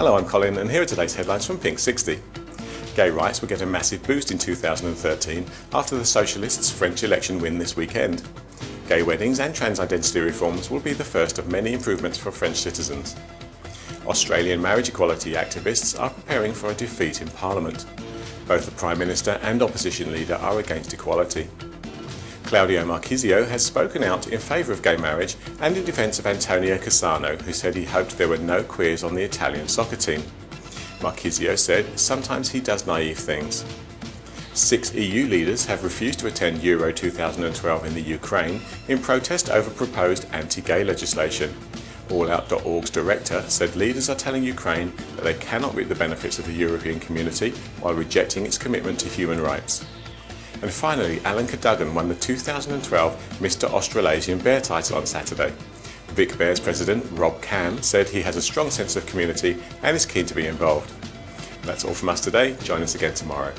Hello, I'm Colin and here are today's headlines from Pink 60. Gay rights will get a massive boost in 2013 after the Socialists' French election win this weekend. Gay weddings and trans identity reforms will be the first of many improvements for French citizens. Australian marriage equality activists are preparing for a defeat in Parliament. Both the Prime Minister and opposition leader are against equality. Claudio Marchisio has spoken out in favour of gay marriage and in defence of Antonio Cassano, who said he hoped there were no queers on the Italian soccer team. Marchisio said sometimes he does naive things. Six EU leaders have refused to attend Euro 2012 in the Ukraine in protest over proposed anti-gay legislation. AllOut.org's director said leaders are telling Ukraine that they cannot reap the benefits of the European community while rejecting its commitment to human rights. And finally, Alan Cadogan won the 2012 Mr Australasian Bear title on Saturday. Vic Bears president Rob Cam said he has a strong sense of community and is keen to be involved. That's all from us today. Join us again tomorrow.